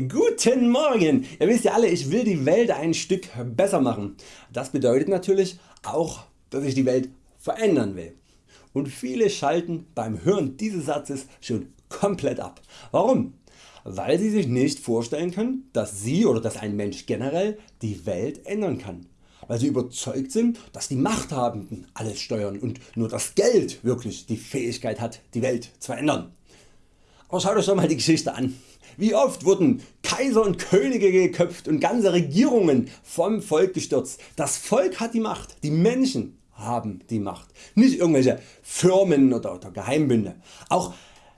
Guten Morgen! Ihr wisst ja alle ich will die Welt ein Stück besser machen. Das bedeutet natürlich auch dass ich die Welt verändern will. Und viele schalten beim Hören dieses Satzes schon komplett ab. Warum? Weil sie sich nicht vorstellen können dass sie oder dass ein Mensch generell die Welt ändern kann. Weil sie überzeugt sind dass die Machthabenden alles steuern und nur das Geld wirklich die Fähigkeit hat die Welt zu ändern. Aber schaut Euch doch mal die Geschichte an. Wie oft wurden Kaiser und Könige geköpft und ganze Regierungen vom Volk gestürzt. Das Volk hat die Macht, die Menschen haben die Macht, nicht irgendwelche Firmen oder, oder Geheimbünde. Auch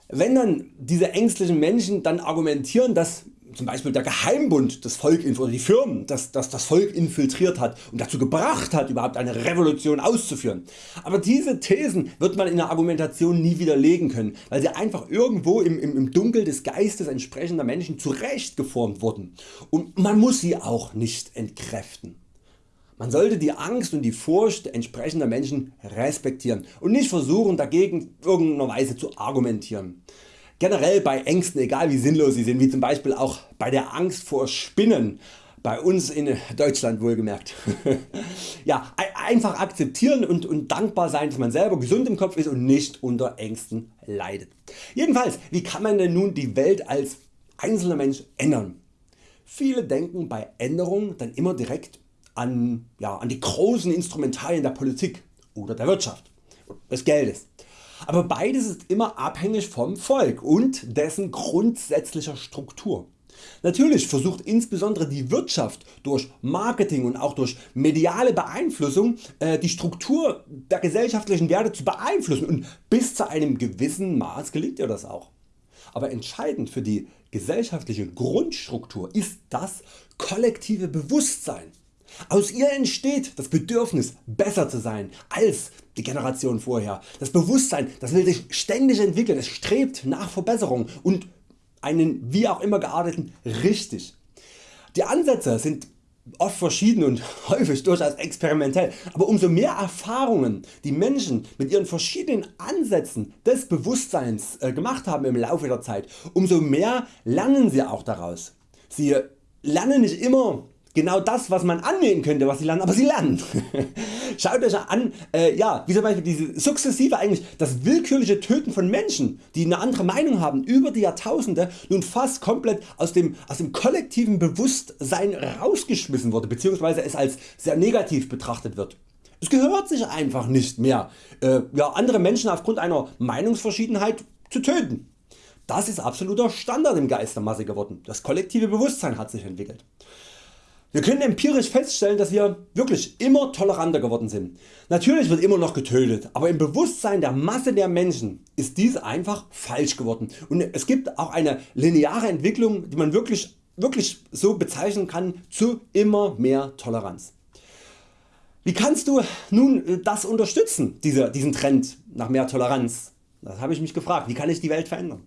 wenn dann diese ängstlichen Menschen dann argumentieren, dass zum Beispiel der Geheimbund das Volk oder die Firmen das, das, das Volk infiltriert hat und dazu gebracht hat überhaupt eine Revolution auszuführen. Aber diese Thesen wird man in der Argumentation nie widerlegen können, weil sie einfach irgendwo im, im, im Dunkel des Geistes entsprechender Menschen zurechtgeformt wurden und man muss sie auch nicht entkräften. Man sollte die Angst und die Furcht entsprechender Menschen respektieren und nicht versuchen dagegen irgendeiner Weise zu argumentieren. Generell bei Ängsten egal wie sinnlos sie sind, wie zum Beispiel auch bei der Angst vor Spinnen, bei uns in Deutschland wohlgemerkt. ja, einfach akzeptieren und, und dankbar sein dass man selber gesund im Kopf ist und nicht unter Ängsten leidet. Jedenfalls wie kann man denn nun die Welt als einzelner Mensch ändern? Viele denken bei Änderungen dann immer direkt an, ja, an die großen Instrumentarien der Politik oder der Wirtschaft, des Geldes. Aber beides ist immer abhängig vom Volk und dessen grundsätzlicher Struktur. Natürlich versucht insbesondere die Wirtschaft durch Marketing und auch durch mediale Beeinflussung äh, die Struktur der gesellschaftlichen Werte zu beeinflussen und bis zu einem gewissen Maß gelingt ihr das auch. Aber entscheidend für die gesellschaftliche Grundstruktur ist das kollektive Bewusstsein aus ihr entsteht das Bedürfnis besser zu sein als die Generation vorher. Das Bewusstsein das will sich ständig entwickeln, es strebt nach Verbesserung und einen wie auch immer gearteten richtig. Die Ansätze sind oft verschieden und häufig durchaus experimentell, aber umso mehr Erfahrungen die Menschen mit ihren verschiedenen Ansätzen des Bewusstseins äh, gemacht haben im Laufe der Zeit, umso mehr lernen sie auch daraus. Sie lernen nicht immer genau das was man annehmen könnte was sie lernen, aber sie lernen. Schaut Euch an äh, ja, wie zum Beispiel diese sukzessive eigentlich das willkürliche Töten von Menschen die eine andere Meinung haben über die Jahrtausende nun fast komplett aus dem, aus dem kollektiven Bewusstsein rausgeschmissen wurde bzw. es als sehr negativ betrachtet wird. Es gehört sich einfach nicht mehr äh, ja, andere Menschen aufgrund einer Meinungsverschiedenheit zu töten. Das ist absoluter Standard im Geist der Masse geworden. Das kollektive Bewusstsein hat sich entwickelt. Wir können empirisch feststellen dass wir wirklich immer toleranter geworden sind. Natürlich wird immer noch getötet, aber im Bewusstsein der Masse der Menschen ist dies einfach falsch geworden und es gibt auch eine lineare Entwicklung die man wirklich, wirklich so bezeichnen kann zu immer mehr Toleranz. Wie kannst du nun das unterstützen, diese, diesen Trend nach mehr Toleranz? Das habe ich mich gefragt. Wie kann ich die Welt verändern?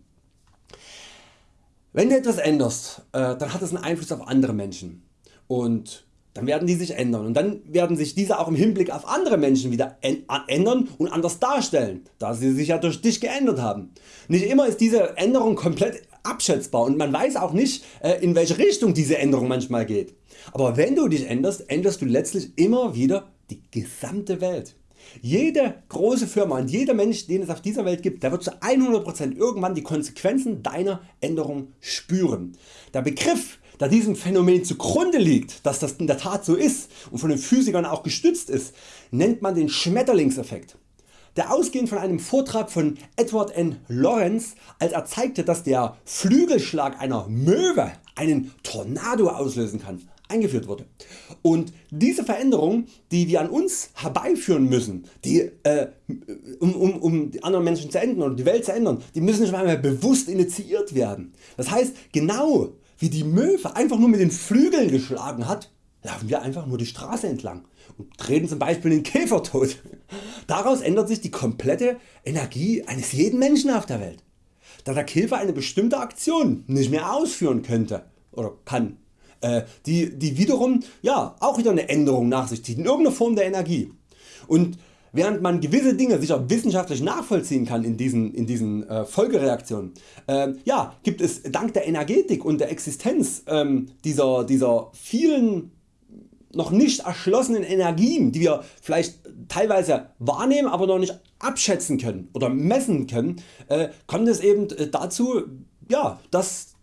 Wenn du etwas änderst, äh, dann hat es einen Einfluss auf andere Menschen und dann werden die sich ändern und dann werden sich diese auch im Hinblick auf andere Menschen wieder ändern und anders darstellen, da sie sich ja durch dich geändert haben. Nicht immer ist diese Änderung komplett abschätzbar und man weiß auch nicht äh, in welche Richtung diese Änderung manchmal geht. Aber wenn du dich änderst, änderst du letztlich immer wieder die gesamte Welt. Jede große Firma und jeder Mensch den es auf dieser Welt gibt, der wird zu 100% irgendwann die Konsequenzen deiner Änderung spüren. Der Begriff da diesem Phänomen zugrunde liegt, dass das in der Tat so ist und von den Physikern auch gestützt ist, nennt man den Schmetterlingseffekt. Der ausgehend von einem Vortrag von Edward N. Lawrence, als er zeigte, dass der Flügelschlag einer Möwe einen Tornado auslösen kann, eingeführt wurde. Und diese Veränderung die wir an uns herbeiführen müssen, die, äh, um, um, um die anderen Menschen zu ändern oder die Welt zu ändern, die müssen nicht einmal bewusst initiiert werden. Das heißt genau wie die Möwe einfach nur mit den Flügeln geschlagen hat, laufen wir einfach nur die Straße entlang und treten zum Beispiel den Käfer tot. Daraus ändert sich die komplette Energie eines jeden Menschen auf der Welt, da der Käfer eine bestimmte Aktion nicht mehr ausführen könnte oder kann, die, die wiederum ja, auch wieder eine Änderung nach sich zieht in irgendeiner Form der Energie. Und während man gewisse Dinge sicher wissenschaftlich nachvollziehen kann in diesen, in diesen äh, Folgereaktionen, äh, ja, gibt es dank der Energetik und der Existenz ähm, dieser, dieser vielen noch nicht erschlossenen Energien, die wir vielleicht teilweise wahrnehmen, aber noch nicht abschätzen können oder messen können, äh, kommt es eben äh, dazu, ja, dass,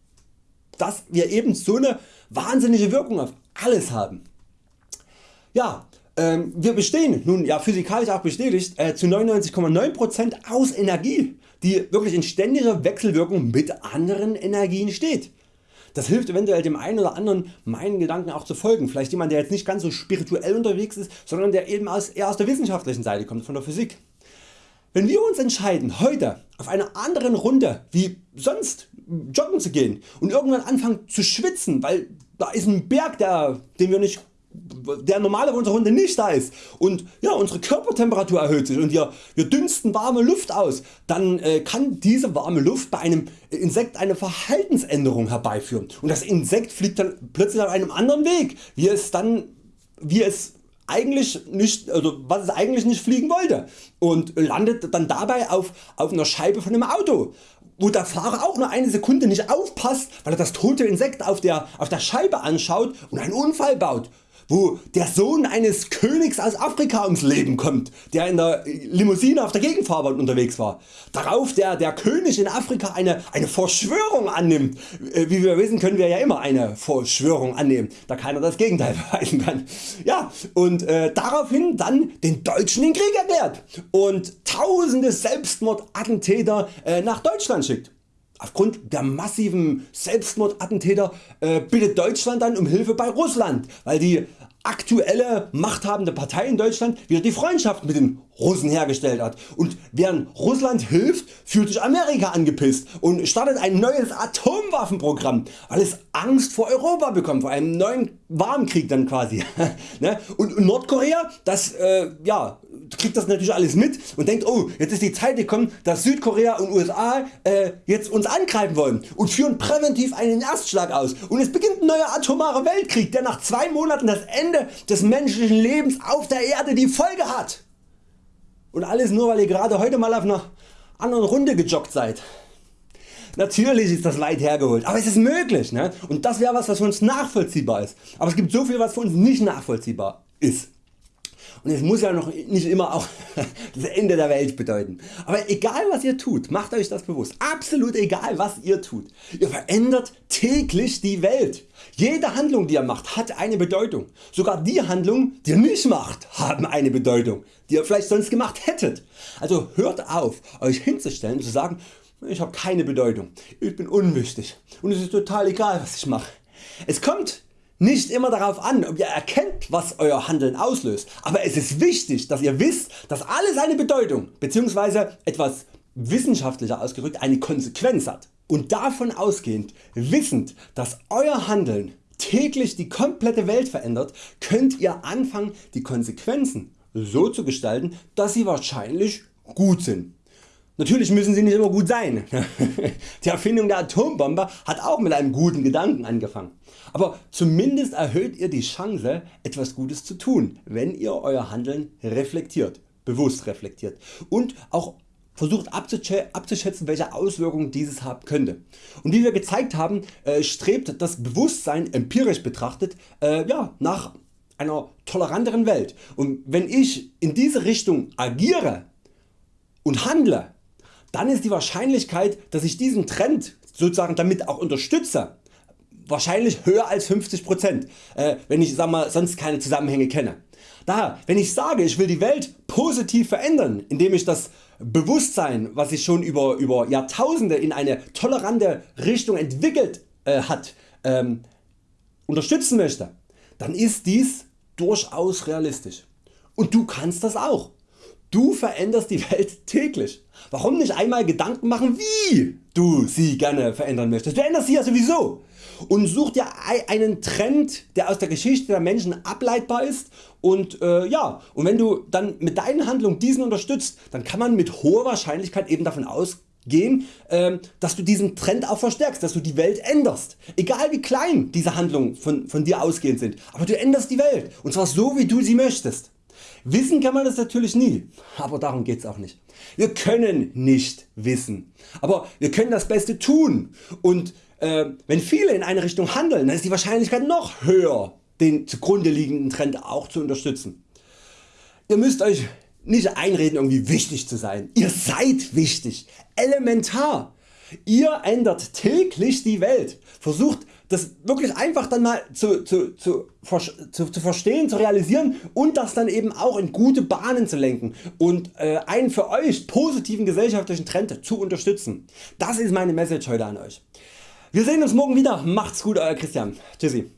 dass wir eben so eine wahnsinnige Wirkung auf alles haben. Ja, ähm, wir bestehen nun ja physikalisch auch bestätigt äh, zu 99,9% aus Energie, die wirklich in ständiger Wechselwirkung mit anderen Energien steht. Das hilft eventuell dem einen oder anderen meinen Gedanken auch zu folgen, vielleicht jemand der jetzt nicht ganz so spirituell unterwegs ist, sondern der eben aus, eher aus der wissenschaftlichen Seite kommt, von der Physik. Wenn wir uns entscheiden heute auf einer anderen Runde wie sonst joggen zu gehen und irgendwann anfangen zu schwitzen, weil da ist ein Berg der, den wir nicht der normale bei Runde nicht da ist und ja, unsere Körpertemperatur erhöht sich und wir, wir dünsten warme Luft aus, dann äh, kann diese warme Luft bei einem Insekt eine Verhaltensänderung herbeiführen. Und das Insekt fliegt dann plötzlich auf einem anderen Weg, wie es dann wie es eigentlich nicht, also was es eigentlich nicht fliegen wollte. Und landet dann dabei auf, auf einer Scheibe von einem Auto wo der Fahrer auch nur eine Sekunde nicht aufpasst, weil er das tote Insekt auf der, auf der Scheibe anschaut und einen Unfall baut wo der Sohn eines Königs aus Afrika ums Leben kommt, der in der Limousine auf der Gegenfahrbahn unterwegs war. Darauf der, der König in Afrika eine, eine Verschwörung annimmt. Äh, wie wir wissen können wir ja immer eine Verschwörung annehmen, da keiner das Gegenteil beweisen kann. Ja, und äh, daraufhin dann den Deutschen den Krieg erklärt und tausende Selbstmordattentäter äh, nach Deutschland schickt. Aufgrund der massiven Selbstmordattentäter äh, bittet Deutschland dann um Hilfe bei Russland, weil die aktuelle machthabende Partei in Deutschland wieder die Freundschaft mit den Russen hergestellt hat und während Russland hilft fühlt sich Amerika angepisst und startet ein neues Atomwaffenprogramm weil es Angst vor Europa bekommt, vor einem neuen Warmkrieg dann quasi. Ne? und Nordkorea das äh, ja, kriegt das natürlich alles mit und denkt oh jetzt ist die Zeit gekommen dass Südkorea und USA äh, jetzt uns angreifen wollen und führen präventiv einen Erstschlag aus und es beginnt ein neuer atomarer Weltkrieg der nach zwei Monaten das Ende des menschlichen Lebens auf der Erde die Folge hat. Und alles nur weil ihr gerade heute mal auf einer anderen Runde gejoggt seid. Natürlich ist das weit hergeholt, aber es ist möglich ne? und das wäre was was für uns nachvollziehbar ist. Aber es gibt so viel was für uns nicht nachvollziehbar ist. Und es muss ja noch nicht immer auch das Ende der Welt bedeuten. Aber egal was ihr tut, macht Euch das bewusst. Absolut egal was ihr tut. Ihr verändert täglich die Welt. Jede Handlung die ihr macht hat eine Bedeutung. Sogar die Handlungen die ihr nicht macht haben eine Bedeutung, die ihr vielleicht sonst gemacht hättet. Also hört auf Euch hinzustellen und zu sagen ich habe keine Bedeutung, ich bin unwichtig und es ist total egal was ich mache. Es kommt nicht immer darauf an ob ihr erkennt was Euer Handeln auslöst, aber es ist wichtig dass ihr wisst dass alles eine Bedeutung bzw. etwas wissenschaftlicher ausgedrückt eine Konsequenz hat. Und davon ausgehend, wissend dass Euer Handeln täglich die komplette Welt verändert, könnt ihr anfangen die Konsequenzen so zu gestalten dass sie wahrscheinlich gut sind. Natürlich müssen sie nicht immer gut sein. Die Erfindung der Atombombe hat auch mit einem guten Gedanken angefangen. Aber zumindest erhöht ihr die Chance etwas Gutes zu tun, wenn ihr Euer Handeln reflektiert, bewusst reflektiert und auch versucht abzuschätzen welche Auswirkungen dieses haben könnte. Und wie wir gezeigt haben äh, strebt das Bewusstsein empirisch betrachtet äh, ja, nach einer toleranteren Welt und wenn ich in diese Richtung agiere und handle dann ist die Wahrscheinlichkeit dass ich diesen Trend sozusagen damit auch unterstütze wahrscheinlich höher als 50%, äh, wenn ich sag mal, sonst keine Zusammenhänge kenne. Daher, wenn ich sage ich will die Welt positiv verändern, indem ich das Bewusstsein was sich schon über, über Jahrtausende in eine tolerante Richtung entwickelt äh, hat ähm, unterstützen möchte, dann ist dies durchaus realistisch. Und du kannst das auch. Du veränderst die Welt täglich. Warum nicht einmal Gedanken machen wie du sie gerne verändern möchtest. Du änderst sie ja sowieso und such dir einen Trend der aus der Geschichte der Menschen ableitbar ist und, äh, ja, und wenn du dann mit deinen Handlungen diesen unterstützt, dann kann man mit hoher Wahrscheinlichkeit eben davon ausgehen, äh, dass du diesen Trend auch verstärkst, dass du die Welt änderst. Egal wie klein diese Handlungen von, von dir ausgehend sind, aber du änderst die Welt und zwar so wie du sie möchtest. Wissen kann man das natürlich nie, aber darum geht's auch nicht. Wir können nicht wissen, aber wir können das Beste tun und äh, wenn viele in eine Richtung handeln, dann ist die Wahrscheinlichkeit noch höher den zugrunde liegenden Trend auch zu unterstützen. Ihr müsst Euch nicht einreden irgendwie wichtig zu sein. Ihr seid wichtig, elementar. Ihr ändert täglich die Welt. Versucht das wirklich einfach dann mal zu, zu, zu, zu, zu verstehen, zu realisieren und das dann eben auch in gute Bahnen zu lenken und äh, einen für Euch positiven gesellschaftlichen Trend zu unterstützen. Das ist meine Message heute an Euch. Wir sehen uns morgen wieder. Macht's gut Euer Christian. Tschüssi.